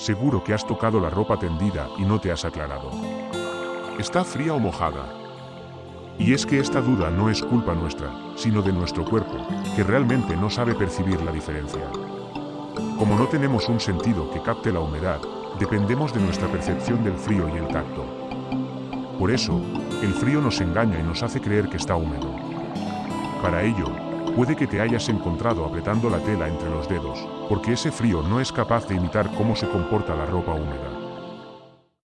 Seguro que has tocado la ropa tendida y no te has aclarado. ¿Está fría o mojada? Y es que esta duda no es culpa nuestra, sino de nuestro cuerpo, que realmente no sabe percibir la diferencia. Como no tenemos un sentido que capte la humedad, dependemos de nuestra percepción del frío y el tacto. Por eso, el frío nos engaña y nos hace creer que está húmedo. Para ello, puede que te hayas encontrado apretando la tela entre los dedos, porque ese frío no es capaz de imitar cómo se comporta la ropa húmeda.